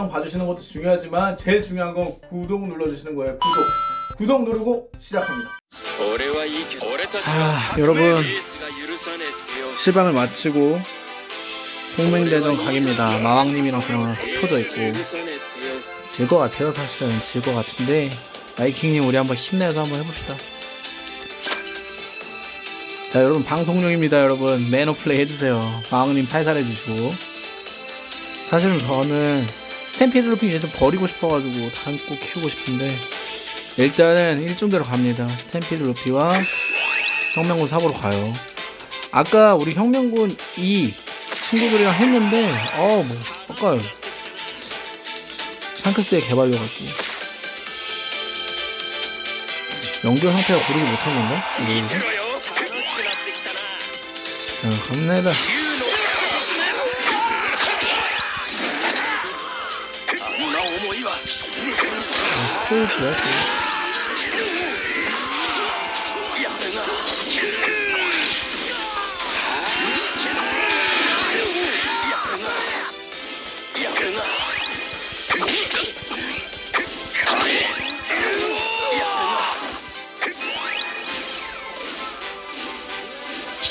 영상 봐주시는 것도 중요하지만 제일 중요한 건 구독 눌러주시는 거예요. 구독. 구독 누르고 시작합니다. 자, 여러분 시방을 마치고 동맹대전 각입니다. 마왕님이랑 저랑 터져 있고 질 것 같아요. 사실은 질 것 같은데 마이킹님 우리 한번 힘내서 한번 해봅시다. 자 여러분 방송용입니다 여러분 매너플레이 해주세요 마왕님 팔살해주시고 사실은 저는 스탬피드 이제 좀 버리고 싶어가지고 꼭 키우고 싶은데 일단은 일중대로 갑니다 스탬피드 루피와 혁명군 사보러 가요 아까 우리 혁명군 이 친구들이랑 했는데 어뭐 아까요 샹크스의 개발려가지고 연결 상태가 고르지 못한 건가? 모르겠네. 자, 갑니다. 또 또.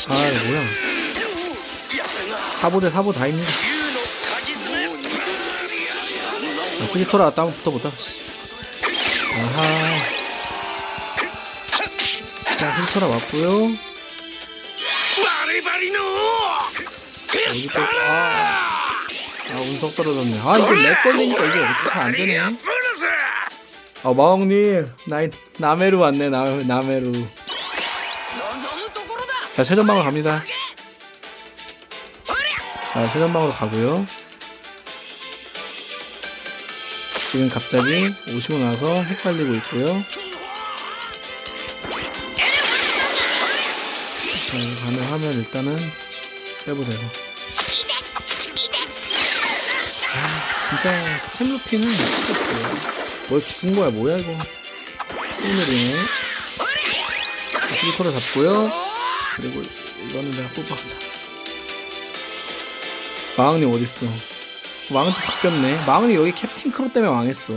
아, 뭐야. 사보 대 사보 다입니다. 자, 후지토라 왔다 한번 붙어보자. 씨. 아하. 자, 후지토라 왔고요 여기 아. 아, 운석 떨어졌네. 아, 이거 렉 걸리니까 이게 어떻게 안 되네. 아, 마왕님. 나, 나메루 왔네, 나, 나메루. 자, 최전방으로 갑니다. 자, 최전방으로 가고요. 지금 갑자기 오시고 나서 헷갈리고 있고요. 가능하면 일단은 빼보세요. 아, 진짜 스템 루피는 미치겠어요. 뭘 죽은 거야, 뭐야, 이거. 오늘이네. 피지컬을 잡고요. 그리고 이거는 내가 뽑아서. 마왕님 어딨어? 또 바뀌었네. 마왕이 여기 캡틴 크로 때문에 망했어.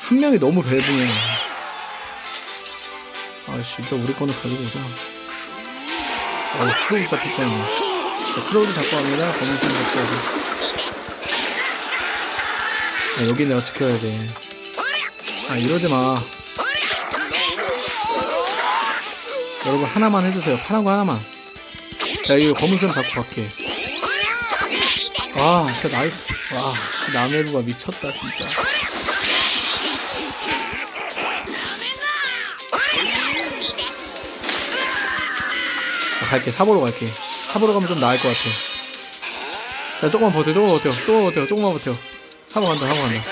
한 명이 너무 벨붕해. 아씨, 일단 우리 거는 가지고 오자. 아, 크로우 잡혔 때문에. 자, 크로우도 잡고 갑니다. 검은색 잡고 가고. 아, 여기 내가 지켜야 돼. 아, 이러지 마. 여러분, 하나만 해주세요. 파란 거 하나만. 자, 이거 검은색 잡고 갈게. 아, 진짜 나이스. 와, 씨, 나메루가 미쳤다, 진짜. 아, 갈게. 사보러 갈게. 사보러 가면 좀 나을 것 같아. 자, 조금만 버텨, 조금만 버텨, 조금만 버텨, 조금만 버텨. 사보 간다, 사보 간다.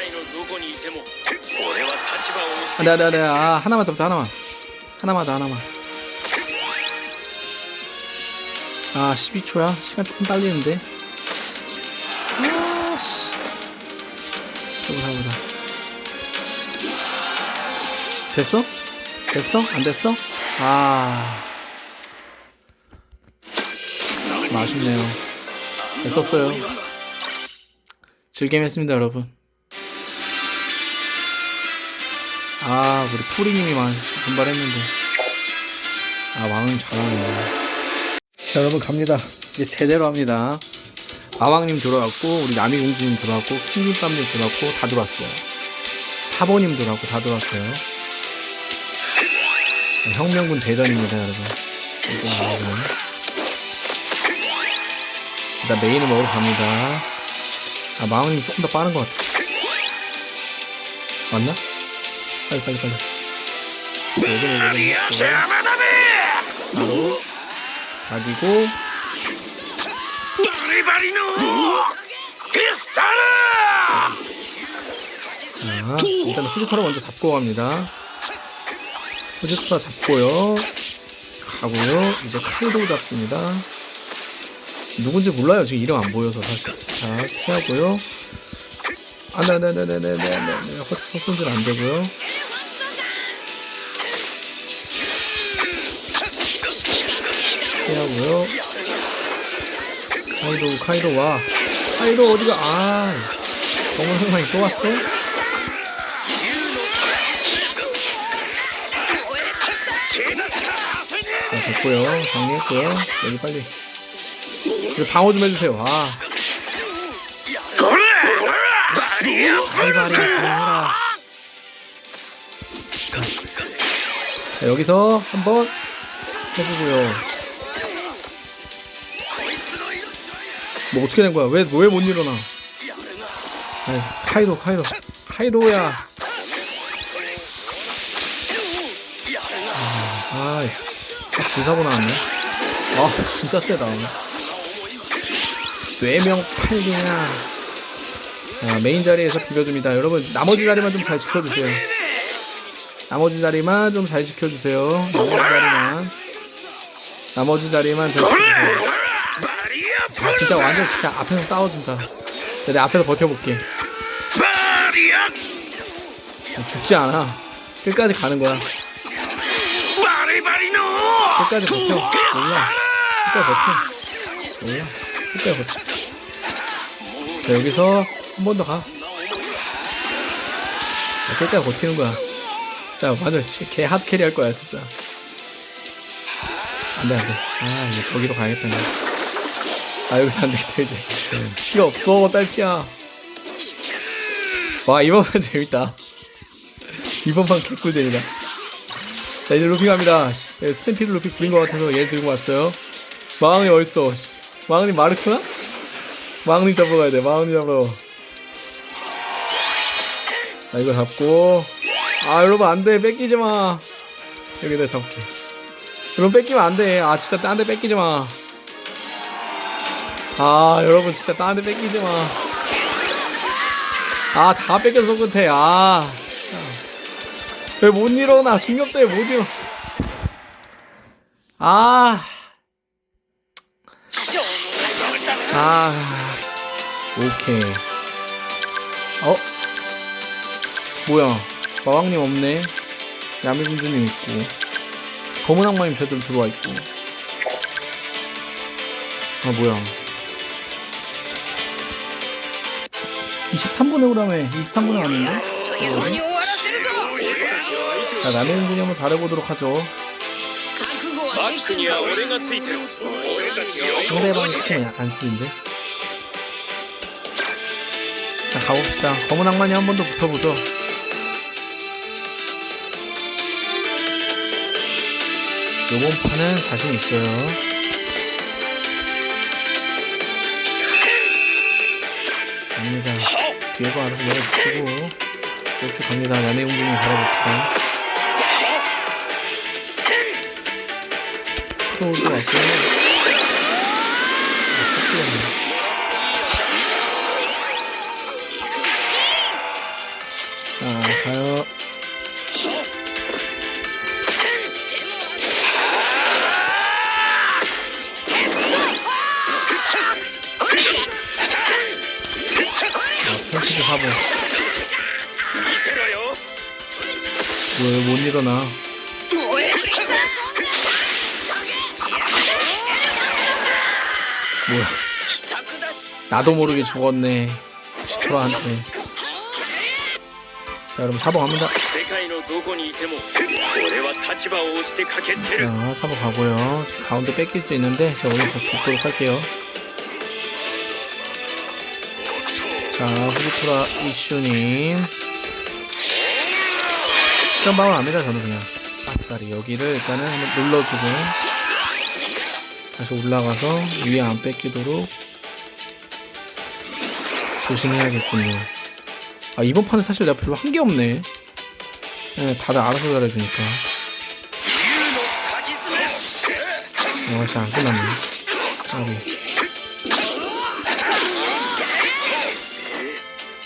아, 네, 네, 네. 아, 하나만 잡자, 하나만. 하나만 더, 하나만. 아, 12초야? 시간 조금 딸리는데. 해보자, 해보자. 됐어? 됐어? 안 됐어? 아. 좀 아쉽네요. 됐었어요. 즐겜 했습니다, 여러분. 아, 우리 푸리님이 많이 분발했는데. 아, 왕은 잘하네. 자, 여러분 갑니다. 이제 제대로 합니다. 마왕님 들어왔고, 우리 나미공주님 들어왔고, 킹김밥님 들어왔고, 다 들어왔어요. 사보님 들어왔고, 다 들어왔어요. 네, 혁명군 대전입니다, 여러분. 일단 메인을 먹으러 갑니다. 아, 마왕님 조금 더 빠른 것 같아. 맞나? 빨리, 빨리, 빨리. 네, 여기, 여기, 여기. 바로, 가지고, 자, 일단 후지터를 먼저 잡고 갑니다. 후지터 잡고요. 가고요. 이제 칼도 잡습니다. 누군지 몰라요. 지금 이름 안 보여서 사실. 자, 피하고요. 아, 네네네네네네네. 헛손질 안 되고요. 피하고요. 카이도, 카이도 와. 카이도 어디가, 아. 검은 흑마이 또 왔어? 자, 됐고요. 정리했고요. 여기 빨리. 여기 방어 좀 해주세요. 아. 바리바리 해라. 자, 자, 여기서 한번 해주고요. 뭐 어떻게 된 거야? 왜 왜 못 일어나? 아이, 카이도 카이도 카이도야. 아, 아이, 기사고 나왔네. 아, 진짜 세다. 뇌명 팔리냐. 자, 메인 자리에서 비벼줍니다. 여러분, 나머지 자리만 좀 잘 지켜주세요. 나머지 자리만 좀 잘 지켜주세요. 나머지 자리만. 나머지 자리만 잘 지켜주세요. 아, 진짜 완전 진짜 앞에서 싸워준다. 내가 앞에서 버텨볼게. 죽지 않아. 끝까지 가는 거야. 끝까지 버텨. 몰라. 끝까지 버텨. 몰라. 끝까지 버텨. 자, 여기서 한 번 더 가. 자, 끝까지 버티는 거야. 자, 완전 씨, 개 하드캐리 할 거야, 진짜. 안 돼, 안 돼. 아, 이제 저기로 가야겠다. 이제. 아, 여기서 안 되겠다, 이제. 피가 없어, 딸피야. 와, 이번판 재밌다. 이번판 개꿀잼이다. 자, 이제 루피 갑니다. 씨, 예, 스탬피드 루피 구린 것 같아서 얘 들고 왔어요. 마왕이 어딨어? 씨. 마왕님 마르크나? 마왕님 잡으러 가야 돼, 마왕님 잡으러. 자, 이거 잡고. 아, 여러분, 안 돼. 뺏기지 마. 여기다 잡게. 여러분, 뺏기면 안 돼. 아, 진짜 딴 데 뺏기지 마. 아, 여러분, 진짜 딴데 뺏기지 마. 아, 다 뺏겨서 끝에. 아. 왜 못 일어나? 중력 때문에 못 일어나. 아. 아. 오케이. 어? 뭐야. 마왕님 없네. 야미군주님 있고. 검은 악마님 제대로 들어와 있고. 아, 뭐야. 23분에 오라며 23분은 아닌데? 자 라멘 군이 한번 잘해보도록 하죠. 상대방 팀은 약간 스인데? 자 가봅시다. 검은 악마니 한 번 더 붙어보죠. 요번 판은 자신 있어요. 갑니다. 뒤에가 알아서 내려붙이고, 쭉쭉 갑니다. 야매 공중이 잘해봅시다. 크로우즈 왔어요. 아. 자, 가요. 왜 못 일어나? 뭐야? 나도 모르게 죽었네. 시토라한테. 자, 여러분 사보 갑니다. 자, 사보 가고요. 가운데 뺏길 수 있는데 제가 오늘 다시 죽도록 할게요. 자, 후지토라 이슈님. 시간 방을 합니다, 저는 그냥. 아싸리 여기를 일단은 한번 눌러주고 다시 올라가서 위에 안 뺏기도록 조심해야겠군요. 아, 이번 판은 사실 내가 별로 한 게 없네. 네, 다들 알아서 잘해주니까. 어, 진짜 안 끝났네. 아리.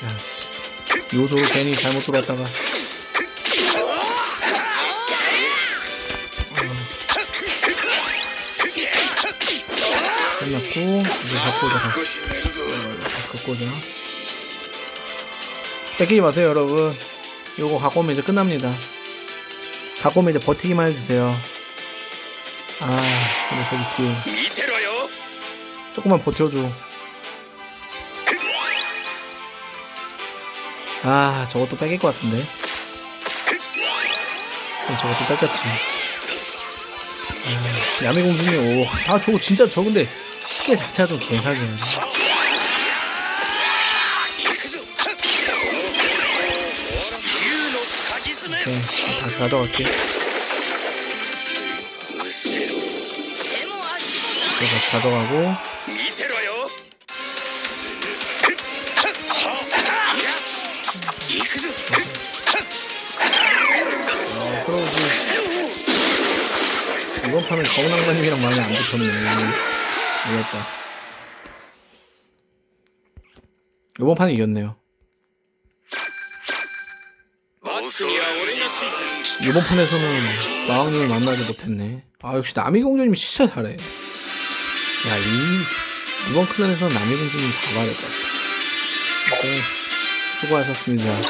야, 씨. 요소로 괜히 잘못 들어왔다가. 끝났고 이제 갖고 오자 갖고 오자. 뺏기지 마세요 여러분. 요거 갖고 오면 이제 끝납니다. 갖고 오면 이제 버티기만 해주세요. 아 근데 저기 뒤에. 조금만 버텨줘. 아 저것도 뺏길 것 같은데. 네, 저것도 뺏겼지. 아, 야미공주님 오아 저거 진짜 저 근데 축제 자체도 개사기야. 오케이, 다시 가져갈게. 이거 다시 가져가고. 아, 크로우즈. 이번 판은 거운 왕자님이랑 많이 안 붙었네. 이겼다. 이번 판에 이겼네요. 이번 판에서는 마왕님을 만나지 못했네. 아 역시 남이공주님 진짜 잘해. 야 이, 이번 클랜에서는 남이공주님 잘하겠다 네 수고하셨습니다.